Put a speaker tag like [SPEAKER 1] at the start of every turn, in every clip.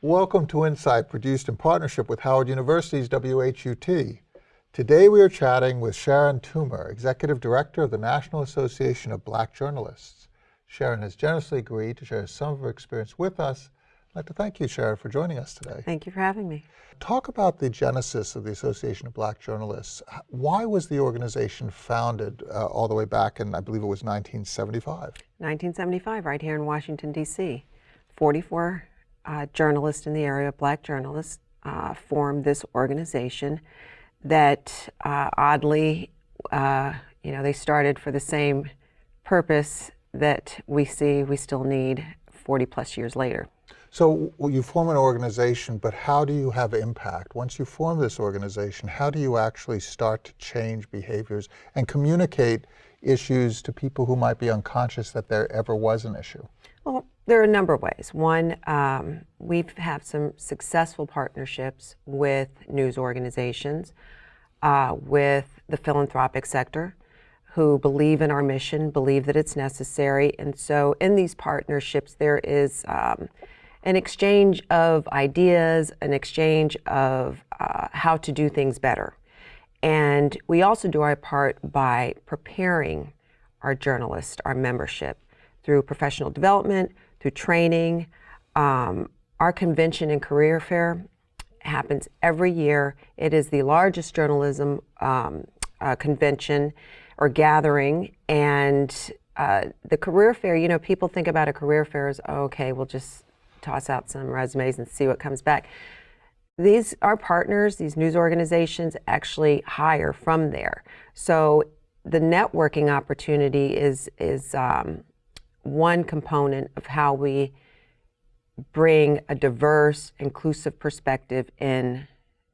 [SPEAKER 1] Welcome to Insight, produced in partnership with Howard University's WHUT. Today we are chatting with Sharon Toomer, Executive Director of the National Association of Black Journalists. Sharon has generously agreed to share some of her experience with us. I'd like to thank you, Sharon, for joining us today.
[SPEAKER 2] Thank you for having me.
[SPEAKER 1] Talk about the genesis of the Association of Black Journalists. Why was the organization founded uh, all the way back in, I believe it was 1975?
[SPEAKER 2] 1975, right here in Washington, D.C. 44 uh, journalists in the area, black journalists, uh, formed this organization that uh, oddly, uh, you know, they started for the same purpose that we see we still need 40 plus years later.
[SPEAKER 1] So you form an organization, but how do you have impact? Once you form this organization, how do you actually start to change behaviors and communicate issues to people who might be unconscious that there ever was an issue?
[SPEAKER 2] Well, there are a number of ways. One, um, we've had some successful partnerships with news organizations, uh, with the philanthropic sector, who believe in our mission, believe that it's necessary. And so in these partnerships, there is um, an exchange of ideas, an exchange of uh, how to do things better. And we also do our part by preparing our journalists, our membership, through professional development, through training. Um, our convention and career fair happens every year. It is the largest journalism um, uh, convention or gathering. And uh, the career fair, you know, people think about a career fair as, oh, okay, we'll just toss out some resumes and see what comes back. These, our partners, these news organizations actually hire from there. So the networking opportunity is, is um, one component of how we bring a diverse, inclusive perspective in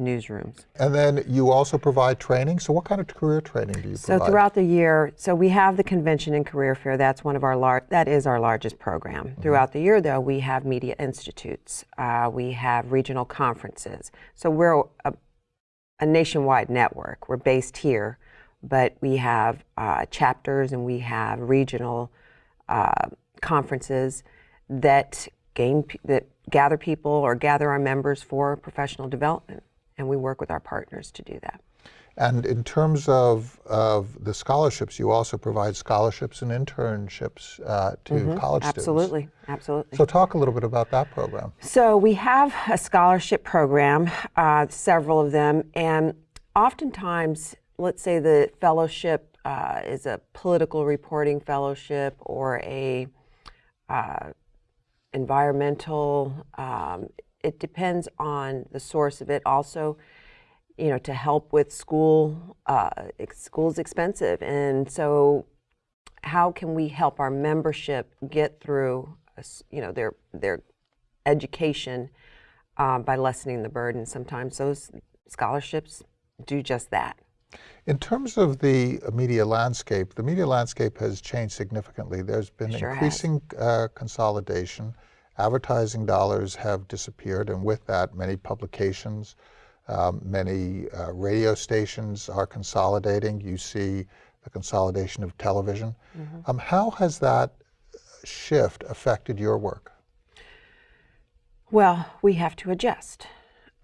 [SPEAKER 2] newsrooms.
[SPEAKER 1] And then you also provide training. So what kind of career training do you
[SPEAKER 2] so
[SPEAKER 1] provide?
[SPEAKER 2] So throughout the year, so we have the convention and career fair. That's one of our large, that is our largest program. Mm -hmm. Throughout the year though, we have media institutes. Uh, we have regional conferences. So we're a, a, nationwide network. We're based here, but we have uh, chapters and we have regional uh, conferences that gain that gather people or gather our members for professional development, and we work with our partners to do that.
[SPEAKER 1] And in terms of, of the scholarships, you also provide scholarships and internships uh, to mm -hmm. college
[SPEAKER 2] absolutely,
[SPEAKER 1] students.
[SPEAKER 2] Absolutely, absolutely.
[SPEAKER 1] So talk a little bit about that program.
[SPEAKER 2] So we have a scholarship program, uh, several of them, and oftentimes, let's say the fellowship uh, is a political reporting fellowship or a uh, environmental. Um, it depends on the source of it. Also, you know, to help with school, uh, school's expensive, and so how can we help our membership get through, you know, their their education uh, by lessening the burden? Sometimes those scholarships do just that.
[SPEAKER 1] In terms of the media landscape, the media landscape has changed significantly. There's been
[SPEAKER 2] sure
[SPEAKER 1] increasing uh, consolidation. Advertising dollars have disappeared, and with that, many publications, um, many uh, radio stations are consolidating. You see the consolidation of television. Mm -hmm. um, how has that shift affected your work?
[SPEAKER 2] Well, we have to adjust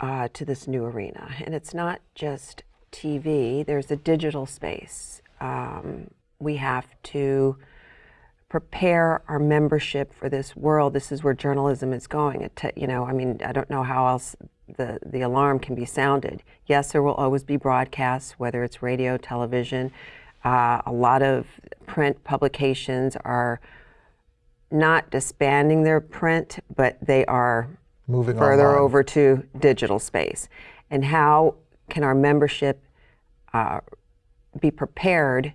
[SPEAKER 2] uh, to this new arena, and it's not just TV, there's a digital space. Um, we have to prepare our membership for this world. This is where journalism is going. It you know, I mean, I don't know how else the, the alarm can be sounded. Yes, there will always be broadcasts, whether it's radio, television. Uh, a lot of print publications are not disbanding their print, but they are
[SPEAKER 1] moving
[SPEAKER 2] further
[SPEAKER 1] online.
[SPEAKER 2] over to digital space. And how can our membership uh, be prepared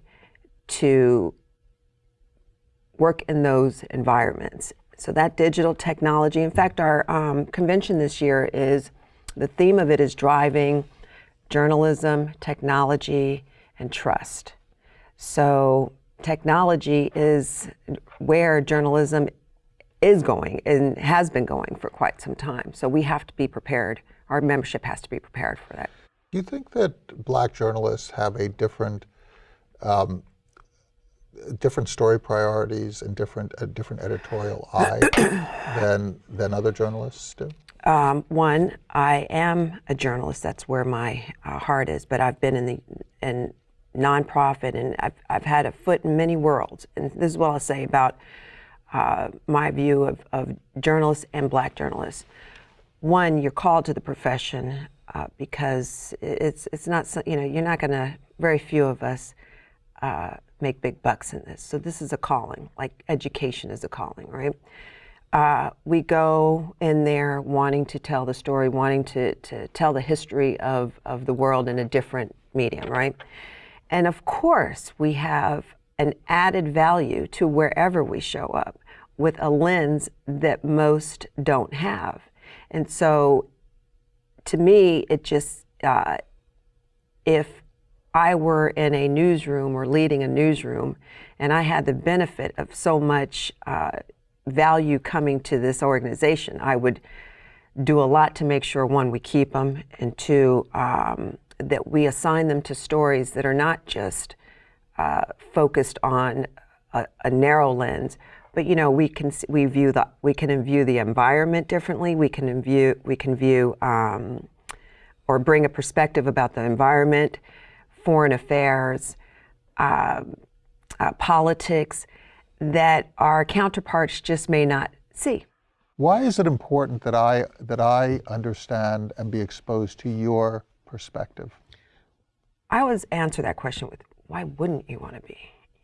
[SPEAKER 2] to work in those environments. So that digital technology, in fact, our um, convention this year is, the theme of it is driving journalism, technology, and trust. So technology is where journalism is going and has been going for quite some time. So we have to be prepared. Our membership has to be prepared for that.
[SPEAKER 1] Do you think that black journalists have a different um, different story priorities and different a different editorial eye than than other journalists do?
[SPEAKER 2] um, one, I am a journalist. That's where my uh, heart is. But I've been in the in nonprofit, and I've I've had a foot in many worlds. And this is what I'll say about uh, my view of, of journalists and Black journalists. One, you're called to the profession uh, because it's it's not so- you know you're not going to very few of us uh, make big bucks in this. So this is a calling, like education is a calling, right? Uh, we go in there wanting to tell the story, wanting to, to tell the history of, of the world in a different medium, right? And of course, we have an added value to wherever we show up with a lens that most don't have. And so to me, it just, uh, if I were in a newsroom or leading a newsroom and I had the benefit of so much uh, value coming to this organization, I would do a lot to make sure one, we keep them, and two, um, that we assign them to stories that are not just uh, focused on a, a narrow lens, but you know we can we view the we can view the environment differently. We can view we can view um, or bring a perspective about the environment, foreign affairs, um, uh, politics that our counterparts just may not see.
[SPEAKER 1] Why is it important that I that I understand and be exposed to your perspective?
[SPEAKER 2] I always answer that question with, "Why wouldn't you want to be?"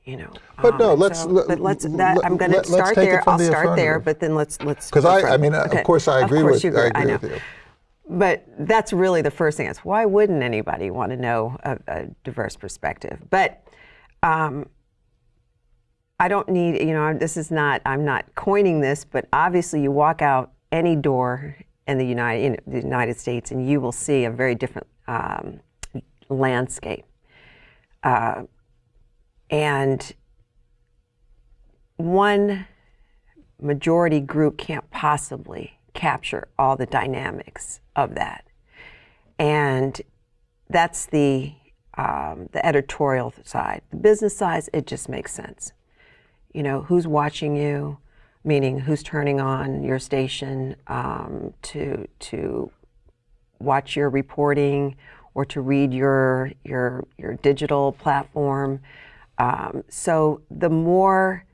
[SPEAKER 2] You know.
[SPEAKER 1] But no, let's-
[SPEAKER 2] so-
[SPEAKER 1] let-
[SPEAKER 2] but let's.
[SPEAKER 1] let-
[SPEAKER 2] I'm going to start there. I'll
[SPEAKER 1] the
[SPEAKER 2] start there, but then let's let's.
[SPEAKER 1] Because I, I mean,
[SPEAKER 2] Okay.
[SPEAKER 1] of course, I
[SPEAKER 2] Of
[SPEAKER 1] agree
[SPEAKER 2] course
[SPEAKER 1] with
[SPEAKER 2] you
[SPEAKER 1] I
[SPEAKER 2] agree.
[SPEAKER 1] agree
[SPEAKER 2] know.
[SPEAKER 1] with you.
[SPEAKER 2] But that's really the first thing. Is why wouldn't anybody want to know a, a diverse perspective? But um, I don't need. You know, this is not. I'm not coining this, but obviously, you walk out any door in the United in the United States, and you will see a very different um, landscape. Uh, and one majority group can't possibly capture all the dynamics of that. And that's the um, the editorial side. The business side, it just makes sense. You know, who's watching you, meaning who's turning on your station um, to to watch your reporting or to read your your your digital platform. Um, so the more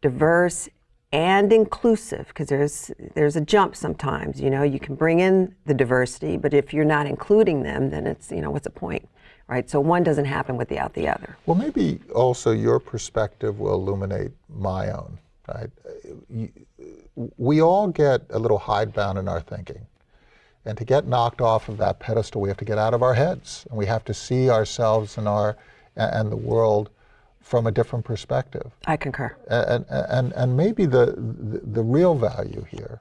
[SPEAKER 2] diverse and inclusive, because there's there's a jump sometimes. You know, you can bring in the diversity, but if you're not including them, then it's you know what's the point, right? So one doesn't happen without the other.
[SPEAKER 1] Well, maybe also your perspective will illuminate my own. Right? We all get a little hidebound in our thinking. And to get knocked off of that pedestal, we have to get out of our heads and we have to see ourselves and, our, and the world from a different perspective.
[SPEAKER 2] I concur.
[SPEAKER 1] And, and, and maybe the, the, the real value here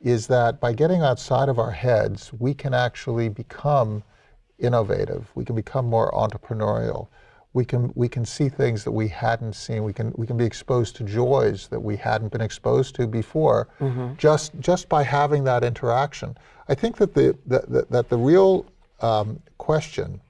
[SPEAKER 1] is that by getting outside of our heads, we can actually become innovative. We can become more entrepreneurial. We can, we can see things that we hadn't seen. We can, we can be exposed to joys that we hadn't been exposed to before just, just by having that interaction. I think that the, that, that, that the real um, question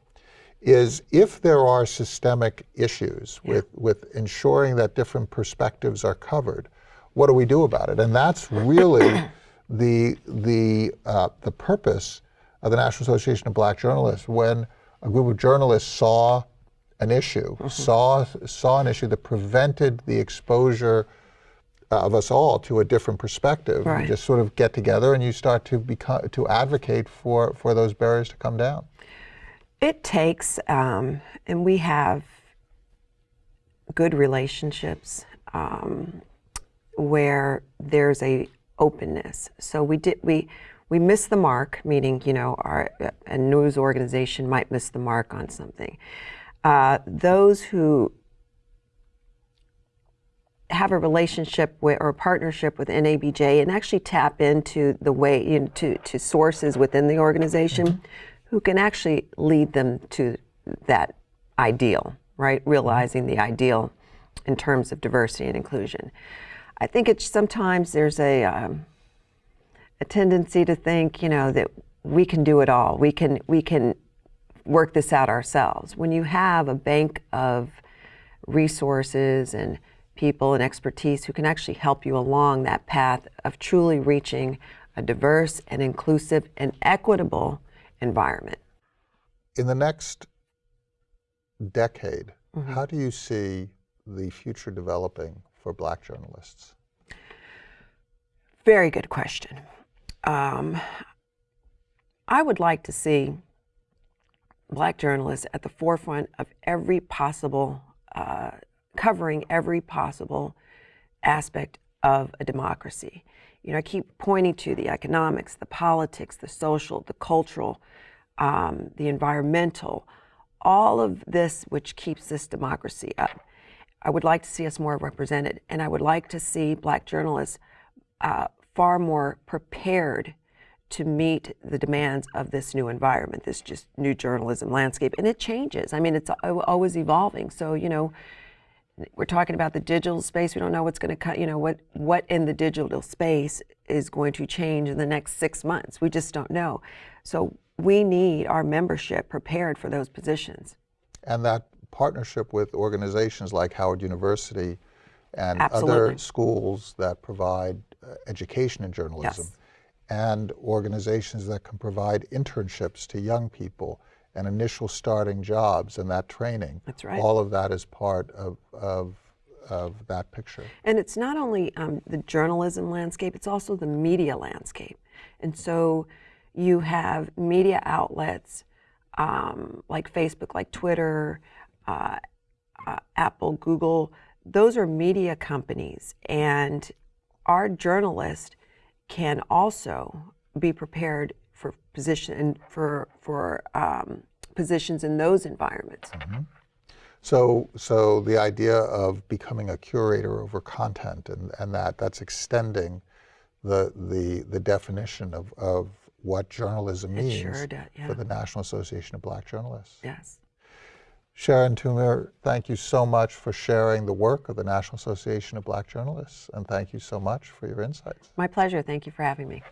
[SPEAKER 1] is if there are systemic issues with, with ensuring that different perspectives are covered, what do we do about it? And that's really the, the, uh, the purpose of the National Association of Black Journalists when a group of journalists saw an issue, saw, saw an issue that prevented the exposure of us all to a different perspective.
[SPEAKER 2] Right.
[SPEAKER 1] You just sort of get together and you start to become to advocate for, for those barriers to come down.
[SPEAKER 2] It takes, um, and we have good relationships um, where there's a openness. So we did we we miss the mark, meaning you know our a news organization might miss the mark on something. Uh, those who have a relationship with or a partnership with NABJ and actually tap into the way into to sources within the organization who can actually lead them to that ideal, right? Realizing the ideal in terms of diversity and inclusion. I think it's sometimes there's a um, a tendency to think, you know, that we can do it all. We can we can work this out ourselves. When you have a bank of resources and people and expertise who can actually help you along that path of truly reaching a diverse and inclusive and equitable environment.
[SPEAKER 1] In the next decade, how do you see the future developing for black journalists?
[SPEAKER 2] Very good question. Um, I would like to see black journalists at the forefront of every possible, uh, covering every possible aspect of a democracy. You know, I keep pointing to the economics, the politics, the social, the cultural, um, the environmental, all of this which keeps this democracy up. I would like to see us more represented, and I would like to see black journalists uh, far more prepared to meet the demands of this new environment, this just new journalism landscape. And it changes. I mean, it's always evolving. So, you know, we're talking about the digital space. We don't know what's going to cut, you know, what, what in the digital space is going to change in the next six months. We just don't know. So we need our membership prepared for those positions.
[SPEAKER 1] And that partnership with organizations like Howard University and other schools that provide uh, education in journalism
[SPEAKER 2] Yes.
[SPEAKER 1] and organizations that can provide internships to young people and initial starting jobs and that training.
[SPEAKER 2] That's right.
[SPEAKER 1] All of that is part of, of, of that picture.
[SPEAKER 2] And it's not only um, the journalism landscape, it's also the media landscape. And so you have media outlets um, like Facebook, like Twitter, uh, uh, Apple, Google. Those are media companies. And our journalist can also be prepared for position and for for um, positions in those environments.
[SPEAKER 1] So, so the idea of becoming a curator over content and, and that, that's extending the, the, the definition of, of what journalism means
[SPEAKER 2] sure does, yeah.
[SPEAKER 1] for the National Association of Black Journalists.
[SPEAKER 2] Yes.
[SPEAKER 1] Sharon Toomer, thank you so much for sharing the work of the National Association of Black Journalists, and thank you so much for your insights.
[SPEAKER 2] My pleasure. Thank you for having me.